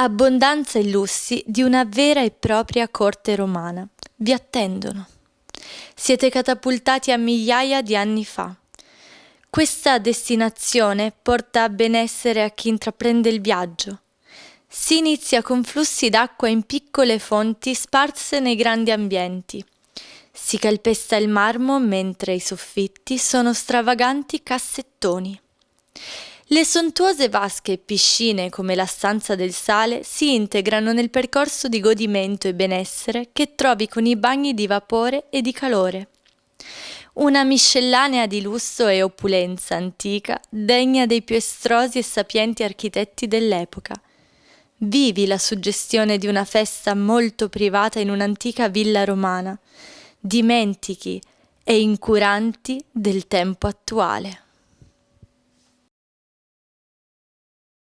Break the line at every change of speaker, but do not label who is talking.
abbondanza e lussi di una vera e propria corte romana. Vi attendono. Siete catapultati a migliaia di anni fa. Questa destinazione porta a benessere a chi intraprende il viaggio. Si inizia con flussi d'acqua in piccole fonti sparse nei grandi ambienti. Si calpesta il marmo mentre i soffitti sono stravaganti cassettoni. Le sontuose vasche e piscine come la stanza del sale si integrano nel percorso di godimento e benessere che trovi con i bagni di vapore e di calore. Una miscellanea di lusso e opulenza antica degna dei più estrosi e sapienti architetti dell'epoca. Vivi la suggestione di una festa molto privata in un'antica villa romana. Dimentichi e incuranti del tempo attuale.